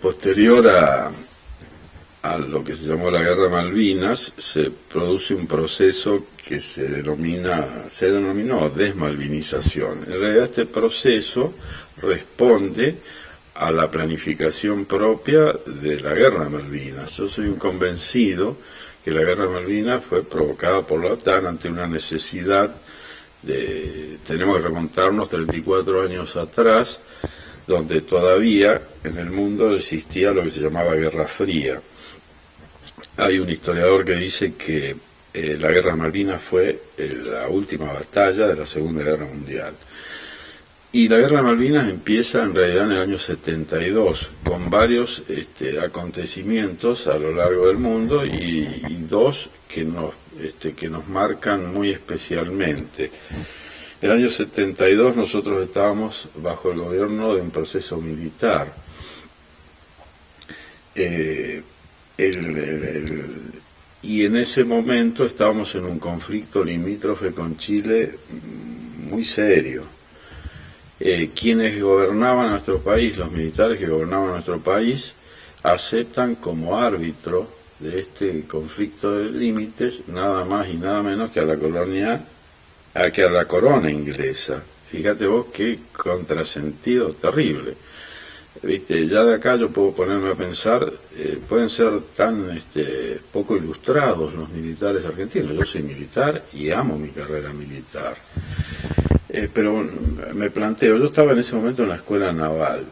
posterior a, a lo que se llamó la Guerra Malvinas, se produce un proceso que se denomina, se denominó desmalvinización. En realidad este proceso responde a la planificación propia de la Guerra Malvinas. Yo soy un convencido que la Guerra Malvinas fue provocada por la OTAN ante una necesidad de, tenemos que remontarnos 34 años atrás, donde todavía en el mundo existía lo que se llamaba Guerra Fría. Hay un historiador que dice que eh, la Guerra Malvinas fue eh, la última batalla de la Segunda Guerra Mundial. Y la Guerra Malvinas empieza en realidad en el año 72, con varios este, acontecimientos a lo largo del mundo y, dos que nos, este, que nos marcan muy especialmente. El año 72 nosotros estábamos bajo el gobierno de un proceso militar. Eh, y en ese momento estábamos en un conflicto limítrofe con Chile muy serio eh, quienes gobernaban nuestro país, los militares que gobernaban nuestro país, aceptan como árbitro de este conflicto de límites nada más y nada menos que a la colonia, a que a la corona inglesa. Fíjate vos qué contrasentido terrible. ¿Viste? Ya de acá yo puedo ponerme a pensar, eh, pueden ser tan este, poco ilustrados los militares argentinos. Yo soy militar y amo mi carrera militar. Eh, pero me planteo, yo estaba en ese momento en la escuela naval,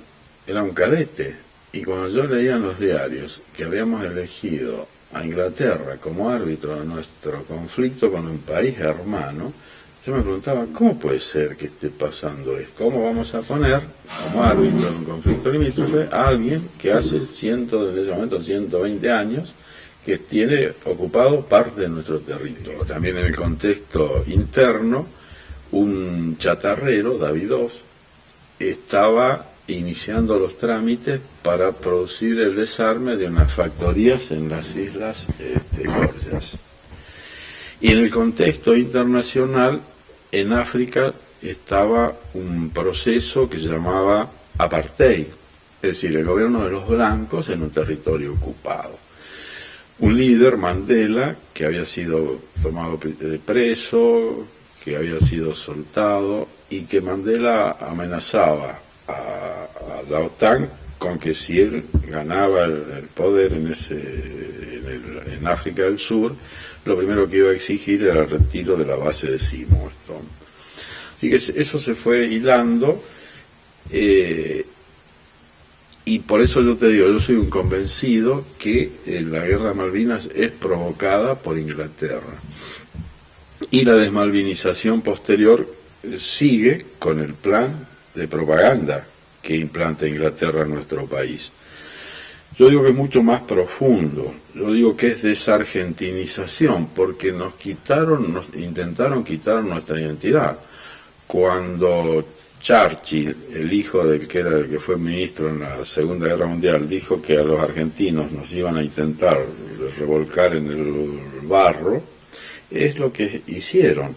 era un cadete, y cuando yo leía en los diarios que habíamos elegido a Inglaterra como árbitro de nuestro conflicto con un país hermano, yo me preguntaba, ¿cómo puede ser que esté pasando esto? ¿Cómo vamos a poner como árbitro de un conflicto limítrofe a alguien que hace ciento, en ese momento 120 años, que tiene ocupado parte de nuestro territorio? También en el contexto interno, un chatarrero, Davidov, estaba iniciando los trámites para producir el desarme de unas factorías en las islas este. Y en el contexto internacional, en África estaba un proceso que se llamaba apartheid, es decir, el gobierno de los blancos en un territorio ocupado. Un líder, Mandela, que había sido tomado preso, que había sido soltado y que Mandela amenazaba a, la OTAN con que si él ganaba el, poder en, África del Sur, lo primero que iba a exigir era el retiro de la base de Seymourton. Así que eso se fue hilando eh, y por eso yo te digo, yo soy un convencido que eh, la guerra de Malvinas es provocada por Inglaterra y la desmalvinización posterior eh, sigue con el plan de propaganda que implanta Inglaterra en nuestro país. Yo digo que es mucho más profundo, yo digo que es desargentinización, porque nos quitaron, nos intentaron quitar nuestra identidad. Cuando Churchill, el hijo del que era el que fue ministro en la Segunda Guerra Mundial, dijo que a los argentinos nos iban a intentar revolcar en el barro, es lo que hicieron.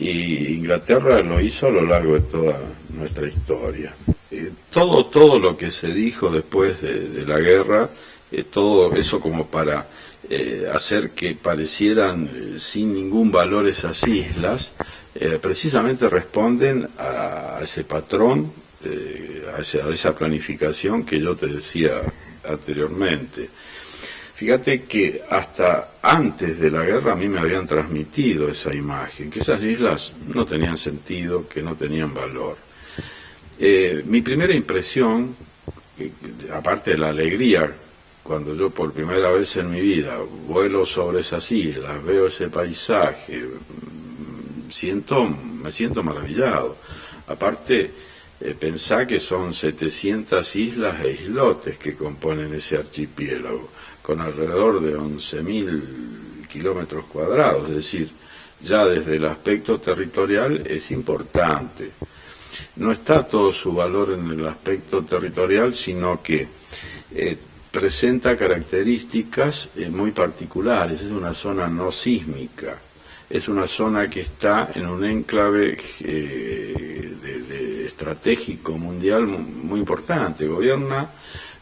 Y Inglaterra lo hizo a lo largo de toda nuestra historia. Eh, todo, todo lo que se dijo después de, la guerra, eh, todo eso como para eh, hacer que parecieran sin ningún valor esas islas, precisamente responden a, ese patrón, a esa planificación que yo te decía anteriormente. Fíjate que hasta antes de la guerra a mí me habían transmitido esa imagen, que esas islas no tenían sentido, que no tenían valor. Eh, mi primera impresión, eh, aparte de la alegría, cuando yo por primera vez en mi vida vuelo sobre esas islas, veo ese paisaje, siento, me siento maravillado. Aparte, eh, pensá que son 700 islas e islotes que componen ese archipiélago con alrededor de 11.000 kilómetros cuadrados, es decir, ya desde el aspecto territorial es importante. No está todo su valor en el aspecto territorial, sino que eh, presenta características eh, muy particulares, es una zona no sísmica, es una zona que está en un enclave eh, estratégico mundial muy importante, gobierna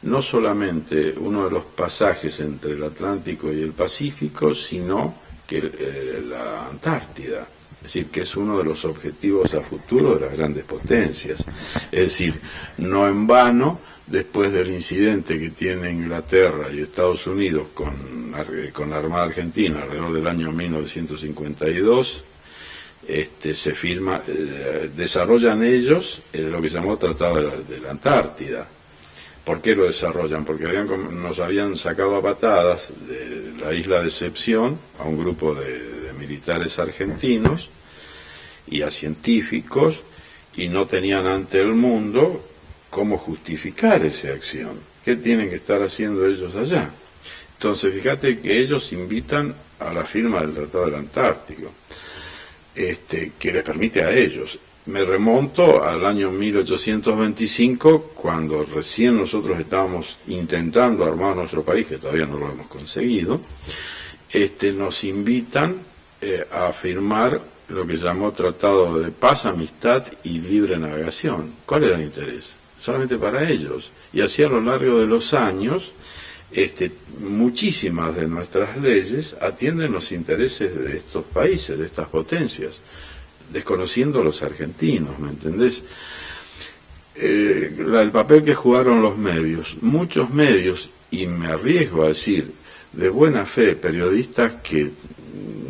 no solamente uno de los pasajes entre el Atlántico y el Pacífico, sino que eh, la Antártida. Es decir, que es uno de los objetivos a futuro de las grandes potencias. Es decir, no en vano, después del incidente que tiene Inglaterra y Estados Unidos con, con la Armada Argentina alrededor del año 1952, este, se firma, eh, desarrollan ellos eh, lo que se llamó Tratado de la, Antártida. ¿Por qué lo desarrollan? Porque nos habían sacado a patadas de la isla de Excepción a un grupo de, militares argentinos y a científicos y no tenían ante el mundo cómo justificar esa acción. ¿Qué tienen que estar haciendo ellos allá? Entonces, fíjate que ellos invitan a la firma del Tratado del Antártico este, que les permite a ellos. Me remonto al año 1825, cuando recién nosotros estábamos intentando armar nuestro país, que todavía no lo hemos conseguido, este, nos invitan eh, a firmar lo que llamó Tratado de Paz, Amistad y Libre Navegación. ¿Cuál era el interés? Solamente para ellos. Y así a lo largo de los años, este, muchísimas de nuestras leyes atienden los intereses de estos países, de estas potencias, desconociendo a los argentinos, ¿me entendés? Eh, el papel que jugaron los medios, muchos medios, y me arriesgo a decir, de buena fe, periodistas que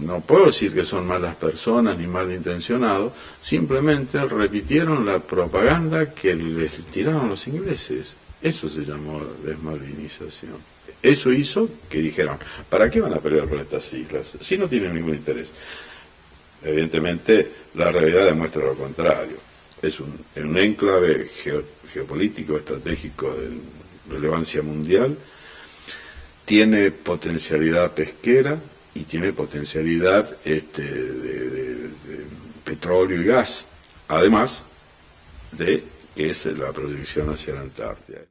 no puedo decir que son malas personas ni malintencionados, simplemente repitieron la propaganda que les tiraron los ingleses. Eso se llamó desmalvinización. Eso hizo que dijeran, ¿para qué van a pelear por estas islas si no tienen ningún interés? Evidentemente, la realidad demuestra lo contrario. Es un enclave geopolítico, estratégico de relevancia mundial, tiene potencialidad pesquera y tiene potencialidad este, de petróleo y gas, además de que es la proyección hacia la Antártida.